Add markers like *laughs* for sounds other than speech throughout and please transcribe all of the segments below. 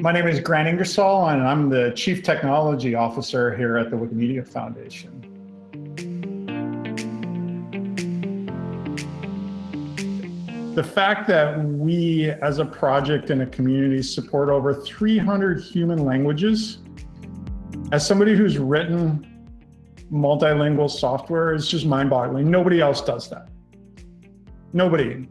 My name is Grant Ingersoll, and I'm the Chief Technology Officer here at the Wikimedia Foundation. The fact that we, as a project and a community, support over 300 human languages, as somebody who's written multilingual software is just mind-boggling. Nobody else does that. Nobody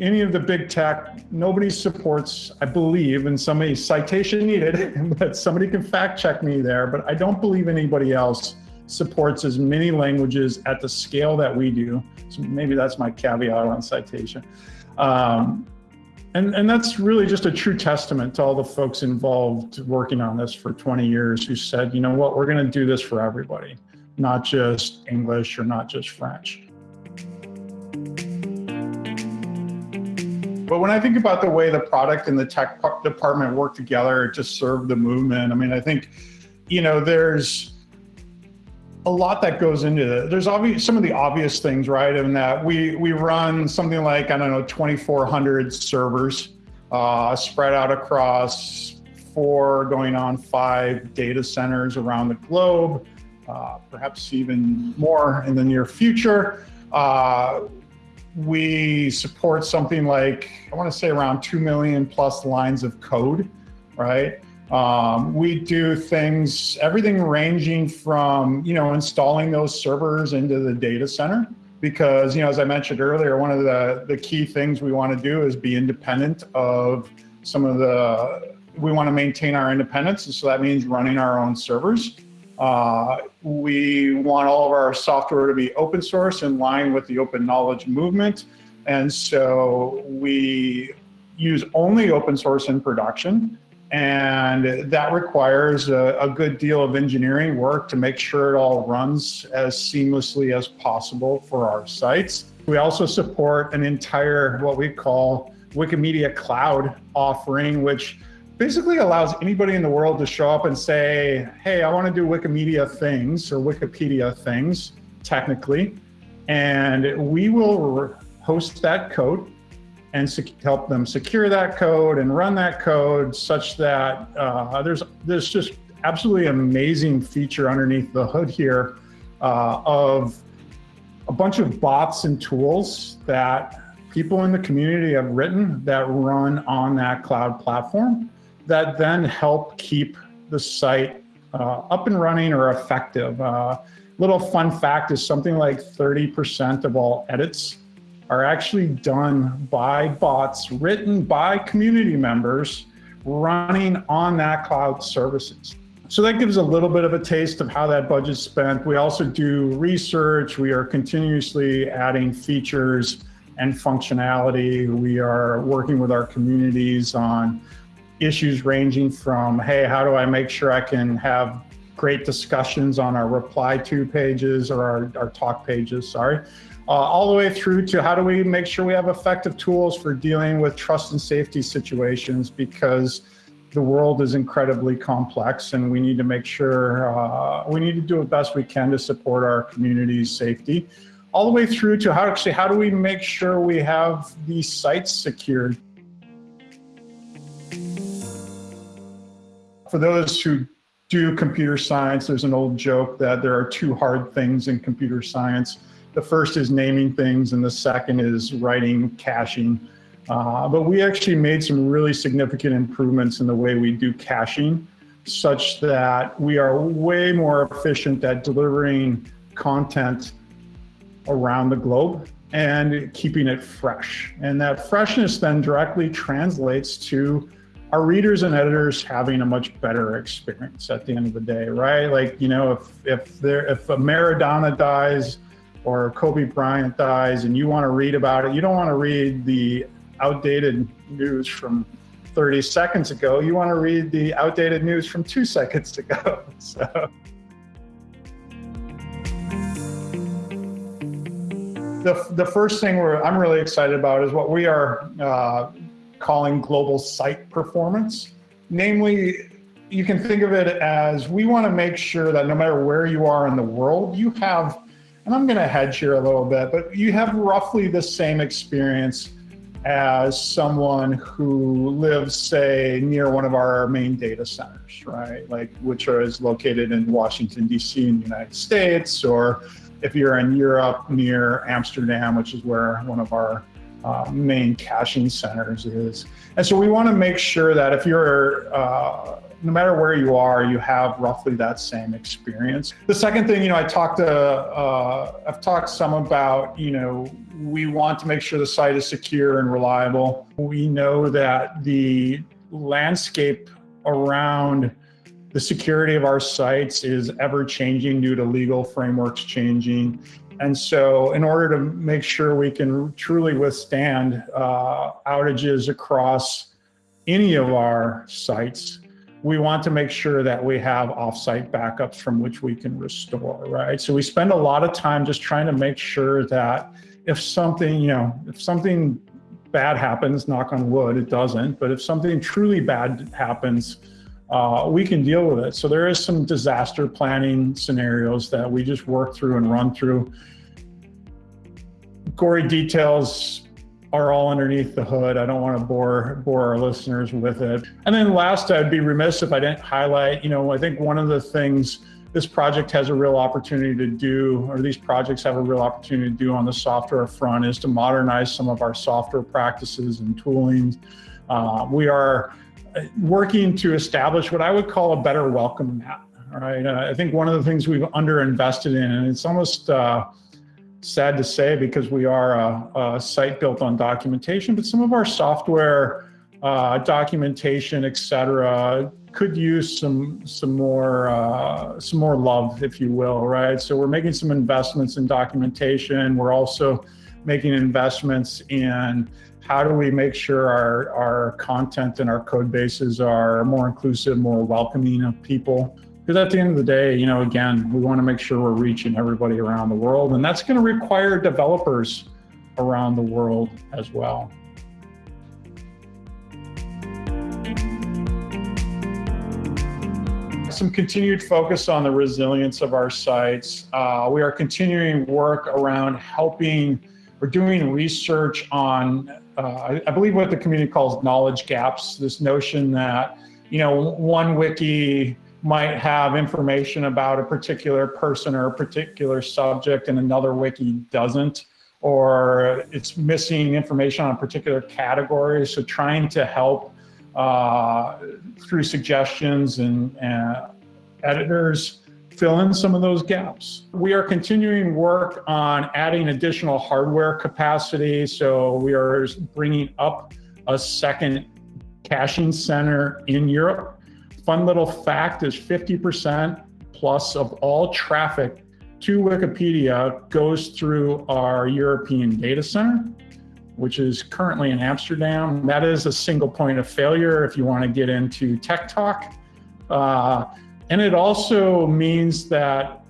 any of the big tech, nobody supports, I believe, and somebody citation needed, *laughs* but somebody can fact check me there, but I don't believe anybody else supports as many languages at the scale that we do. So maybe that's my caveat on citation. Um, and, and that's really just a true testament to all the folks involved working on this for 20 years who said, you know what, we're gonna do this for everybody, not just English or not just French. But when I think about the way the product and the tech department work together to serve the movement, I mean, I think, you know, there's a lot that goes into it. There's obvious some of the obvious things, right? And that we we run something like I don't know 2,400 servers uh, spread out across four, going on five data centers around the globe, uh, perhaps even more in the near future. Uh, we support something like, I want to say around 2 million plus lines of code, right? Um, we do things, everything ranging from, you know, installing those servers into the data center because, you know, as I mentioned earlier, one of the, the key things we want to do is be independent of some of the, we want to maintain our independence. And so that means running our own servers. Uh, we want all of our software to be open source in line with the open knowledge movement. And so we use only open source in production. And that requires a, a, good deal of engineering work to make sure it all runs as seamlessly as possible for our sites. We also support an entire, what we call Wikimedia Cloud offering, which basically allows anybody in the world to show up and say, hey, I want to do Wikimedia things or Wikipedia things, technically, and we will host that code and help them secure that code and run that code such that uh, there's, there's just absolutely amazing feature underneath the hood here uh, of a bunch of bots and tools that people in the community have written that run on that cloud platform that then help keep the site uh, up and running or effective. Uh, little fun fact is something like 30% of all edits are actually done by bots written by community members running on that cloud services. So that gives a little bit of a taste of how that budget's spent. We also do research. We are continuously adding features and functionality. We are working with our communities on issues ranging from, hey, how do I make sure I can have great discussions on our reply to pages or our, our talk pages, sorry, uh, all the way through to how do we make sure we have effective tools for dealing with trust and safety situations because the world is incredibly complex and we need to make sure, uh, we need to do the best we can to support our community's safety. All the way through to how actually, how do we make sure we have these sites secured For those who do computer science, there's an old joke that there are two hard things in computer science. The first is naming things and the second is writing caching. Uh, but we actually made some really significant improvements in the way we do caching such that we are way more efficient at delivering content around the globe and keeping it fresh. And that freshness then directly translates to our readers and editors having a much better experience at the end of the day, right? Like, you know, if if there if a Maradona dies or Kobe Bryant dies and you want to read about it, you don't want to read the outdated news from 30 seconds ago. You want to read the outdated news from two *laughs* seconds ago. *laughs* So. The, the first thing we're, I'm really excited about is what we are uh, calling global site performance. Namely, you can think of it as we want to make sure that no matter where you are in the world, you have, and I'm going to hedge here a little bit, but you have roughly the same experience as someone who lives, say, near one of our main data centers, right? Like, which is located in Washington, D.C. in the United States, or if you're in Europe near Amsterdam, which is where one of our uh, main caching centers is. And so we want to make sure that if you're uh, no matter where you are, you have roughly that same experience. The second thing, you know, I talked to, uh, I've talked some about, you know, we want to make sure the site is secure and reliable. We know that the landscape around the security of our sites is ever changing due to legal frameworks changing. And so in order to make sure we can truly withstand uh, outages across any of our sites, we want to make sure that we have offsite backups from which we can restore, right? So we spend a lot of time just trying to make sure that if something, you know, if something bad happens, knock on wood, it doesn't, but if something truly bad happens, uh, we can deal with it. So there is some disaster planning scenarios that we just work through and run through. Gory details are all underneath the hood. I don't want to bore bore our listeners with it. And then last, I'd be remiss if I didn't highlight, you know, I think one of the things this project has a real opportunity to do, or these projects have a real opportunity to do on the software front is to modernize some of our software practices and tooling. Uh, we are working to establish what I would call a better welcome mat. Right. Uh, I think one of the things we've underinvested in, and it's almost uh, sad to say because we are a, a, site built on documentation, but some of our software uh, documentation, et cetera, could use some some more uh, some more love, if you will, right? So we're making some investments in documentation. We're also making investments in how do we make sure our, our content and our code bases are more inclusive, more welcoming of people. Because at the end of the day, you know, again, we want to make sure we're reaching everybody around the world, and that's going to require developers around the world as well. Some continued focus on the resilience of our sites. Uh, we are continuing work around helping, we're doing research on, uh, I, I believe what the community calls knowledge gaps, this notion that, you know, one wiki might have information about a particular person or a particular subject and another wiki doesn't, or it's missing information on a particular category. So trying to help uh, through suggestions and, and editors fill in some of those gaps. We are continuing work on adding additional hardware capacity. So we are bringing up a second caching center in Europe fun little fact is 50% plus of all traffic to Wikipedia goes through our European data center, which is currently in Amsterdam. That is a single point of failure if you want to get into tech talk. Uh, and it also means that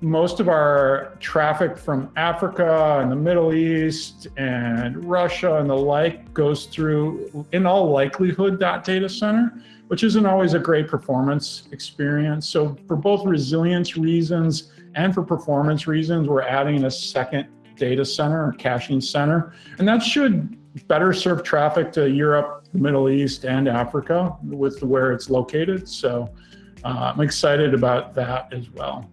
most of our traffic from Africa and the Middle East and Russia and the like goes through, in all likelihood, that data center which isn't always a great performance experience. So for both resilience reasons and for performance reasons, we're adding a second data center or caching center. And that should better serve traffic to Europe, the Middle East, and Africa with where it's located. So uh, I'm excited about that as well.